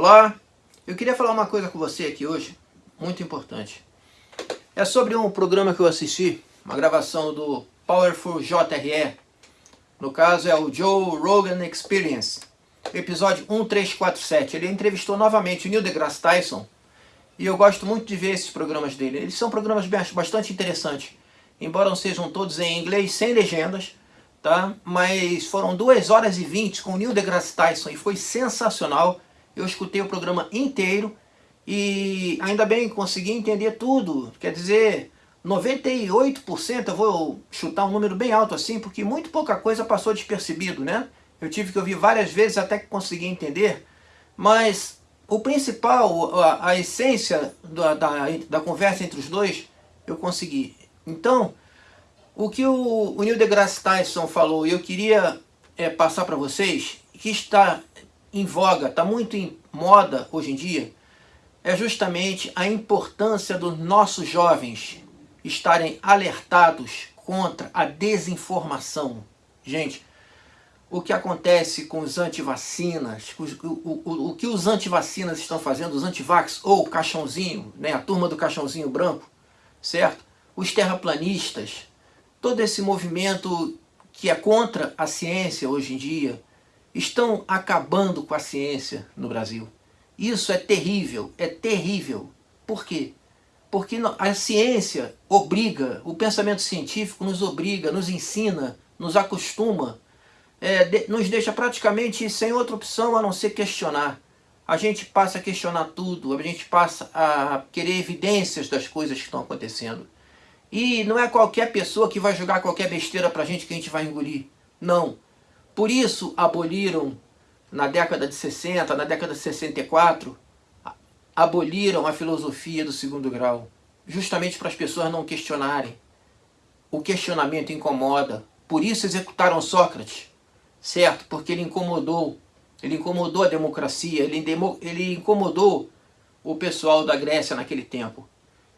Olá, eu queria falar uma coisa com você aqui hoje, muito importante. É sobre um programa que eu assisti, uma gravação do Powerful JRE. No caso é o Joe Rogan Experience, episódio 1347. Ele entrevistou novamente o Neil deGrasse Tyson e eu gosto muito de ver esses programas dele. Eles são programas bastante interessantes, embora não sejam todos em inglês, sem legendas, tá? Mas foram 2 horas e 20 com o Neil deGrasse Tyson e foi sensacional. Eu escutei o programa inteiro e ainda bem consegui entender tudo. Quer dizer, 98%, eu vou chutar um número bem alto assim, porque muito pouca coisa passou despercebido, né? Eu tive que ouvir várias vezes até que consegui entender, mas o principal, a, a essência da, da, da, conversa entre os dois, eu consegui. Então, o que o, o Neil deGrasse Tyson falou, eu queria é, passar para vocês, que está em voga, está muito em moda hoje em dia, é justamente a importância dos nossos jovens estarem alertados contra a desinformação. Gente, o que acontece com os antivacinas, o, o, o, o que os antivacinas estão fazendo, os antivax ou o caixãozinho, né, a turma do caixãozinho branco, certo? Os terraplanistas, todo esse movimento que é contra a ciência hoje em dia, estão acabando com a ciência no Brasil. Isso é terrível, é terrível. Por quê? Porque a ciência obriga, o pensamento científico nos obriga, nos ensina, nos acostuma, é, de, nos deixa praticamente sem outra opção a não ser questionar. A gente passa a questionar tudo, a gente passa a querer evidências das coisas que estão acontecendo. E não é qualquer pessoa que vai jogar qualquer besteira pra gente que a gente vai engolir. Não. Por isso aboliram na década de 60, na década de 64, aboliram a filosofia do segundo grau, justamente para as pessoas não questionarem. O questionamento incomoda, por isso executaram Sócrates, certo? Porque ele incomodou, ele incomodou a democracia, ele, ele incomodou o pessoal da Grécia naquele tempo.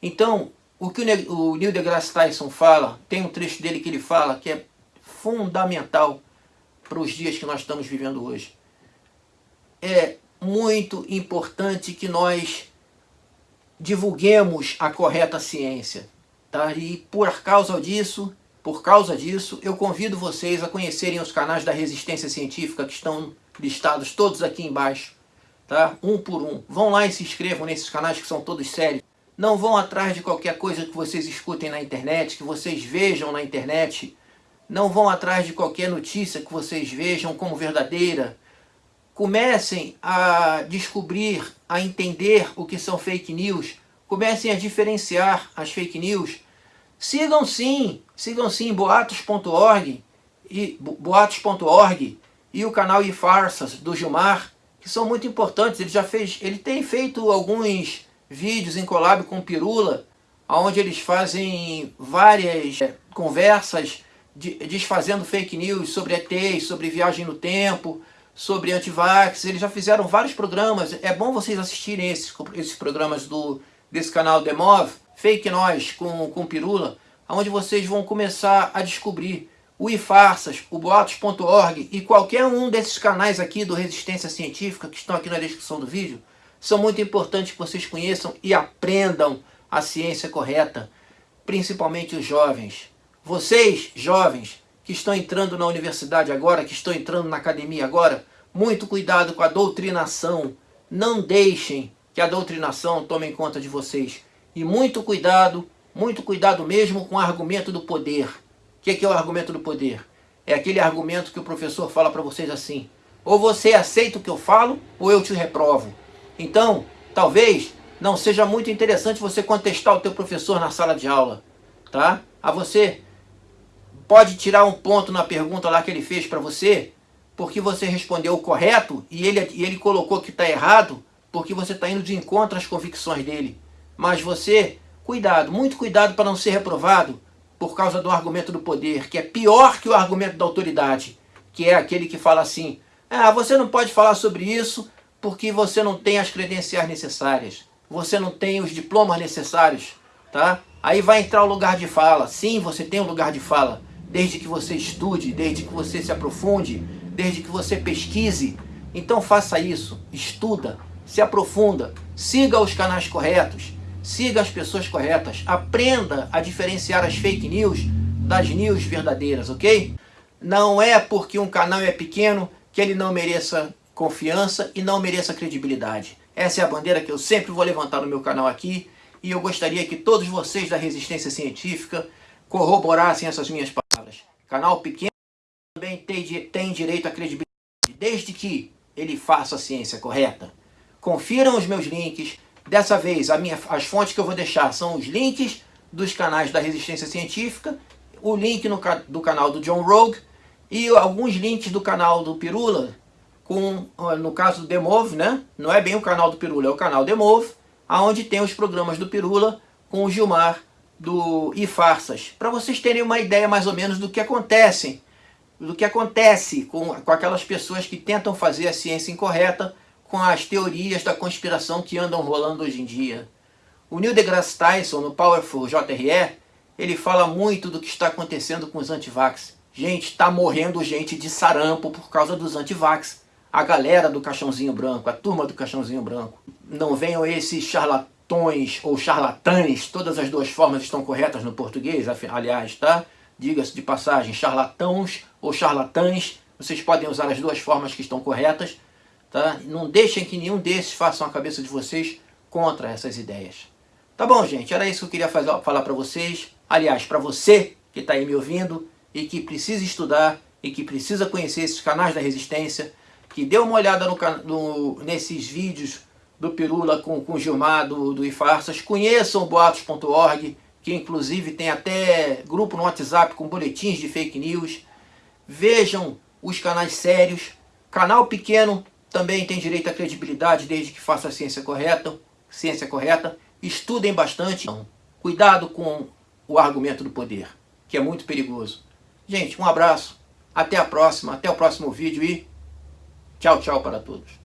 Então, o que o Neil deGrasse Tyson fala, tem um trecho dele que ele fala que é fundamental para os dias que nós estamos vivendo hoje é muito importante que nós divulguemos a correta ciência. Tá? E por causa disso, por causa disso, eu convido vocês a conhecerem os canais da Resistência Científica que estão listados todos aqui embaixo. Tá? Um por um. Vão lá e se inscrevam nesses canais que são todos sérios. Não vão atrás de qualquer coisa que vocês escutem na internet, que vocês vejam na internet. Não vão atrás de qualquer notícia que vocês vejam como verdadeira, comecem a descobrir, a entender o que são fake news, comecem a diferenciar as fake news. Sigam sim, sigam sim boatos.org e boatos.org e o canal e farsas do Gilmar, que são muito importantes. Ele já fez, ele tem feito alguns vídeos em collab com Pirula, onde eles fazem várias é, conversas desfazendo fake news sobre ETs, sobre viagem no tempo, sobre antivax, eles já fizeram vários programas, é bom vocês assistirem esses, esses programas do, desse canal Demov, Fake Nós com, com Pirula, onde vocês vão começar a descobrir o iFarsas, o boatos.org e qualquer um desses canais aqui do Resistência Científica que estão aqui na descrição do vídeo, são muito importantes que vocês conheçam e aprendam a ciência correta, principalmente os jovens. Vocês, jovens, que estão entrando na universidade agora, que estão entrando na academia agora, muito cuidado com a doutrinação. Não deixem que a doutrinação tome conta de vocês. E muito cuidado, muito cuidado mesmo com o argumento do poder. O que é o argumento do poder? É aquele argumento que o professor fala para vocês assim. Ou você aceita o que eu falo, ou eu te reprovo. Então, talvez não seja muito interessante você contestar o teu professor na sala de aula. Tá? A você pode tirar um ponto na pergunta lá que ele fez para você, porque você respondeu o correto e ele, e ele colocou que está errado, porque você está indo de encontro às convicções dele. Mas você, cuidado, muito cuidado para não ser reprovado por causa do argumento do poder, que é pior que o argumento da autoridade, que é aquele que fala assim, ah, você não pode falar sobre isso porque você não tem as credenciais necessárias, você não tem os diplomas necessários, tá? Aí vai entrar o lugar de fala. Sim, você tem um lugar de fala, desde que você estude, desde que você se aprofunde, desde que você pesquise. Então faça isso, estuda, se aprofunda, siga os canais corretos, siga as pessoas corretas, aprenda a diferenciar as fake news das news verdadeiras, ok? Não é porque um canal é pequeno que ele não mereça confiança e não mereça credibilidade. Essa é a bandeira que eu sempre vou levantar no meu canal aqui e eu gostaria que todos vocês da resistência científica corroborassem essas minhas palavras. Canal pequeno também tem, tem direito à credibilidade, desde que ele faça a ciência correta. Confiram os meus links. Dessa vez, minha, as fontes que eu vou deixar são os links dos canais da Resistência Científica, o link no, do canal do John Rogue e alguns links do canal do Pirula, com, no caso do Demove, né? Não é bem o canal do Pirula, é o canal Demove, aonde tem os programas do Pirula com o Gilmar do e Farsas, para vocês terem uma ideia mais ou menos do que acontece, do que acontece com, com aquelas pessoas que tentam fazer a ciência incorreta com as teorias da conspiração que andam rolando hoje em dia. O Neil deGrasse Tyson, no Powerful JRE, ele fala muito do que está acontecendo com os antivax. Gente, está morrendo gente de sarampo por causa dos antivax. A galera do caixãozinho branco, a turma do caixãozinho branco. Não venham esses charlatões ou charlatães, todas as duas formas estão corretas no português, aliás, tá? Diga-se de passagem, charlatãos ou charlatães, vocês podem usar as duas formas que estão corretas Tá? Não deixem que nenhum desses façam a cabeça de vocês contra essas ideias. Tá bom, gente? Era isso que eu queria fazer, falar para vocês. Aliás, para você que está aí me ouvindo e que precisa estudar e que precisa conhecer esses canais da resistência, que dê uma olhada no, no, nesses vídeos do Pirula com, com o Gilmar, do, do Ifarsas. Conheçam boatos.org, que inclusive tem até grupo no WhatsApp com boletins de fake news. Vejam os canais sérios. Canal pequeno também tem direito à credibilidade desde que faça a ciência correta. Ciência correta. Estudem bastante. Cuidado com o argumento do poder, que é muito perigoso. Gente, um abraço. Até a próxima. Até o próximo vídeo e tchau, tchau para todos.